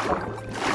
あ。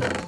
You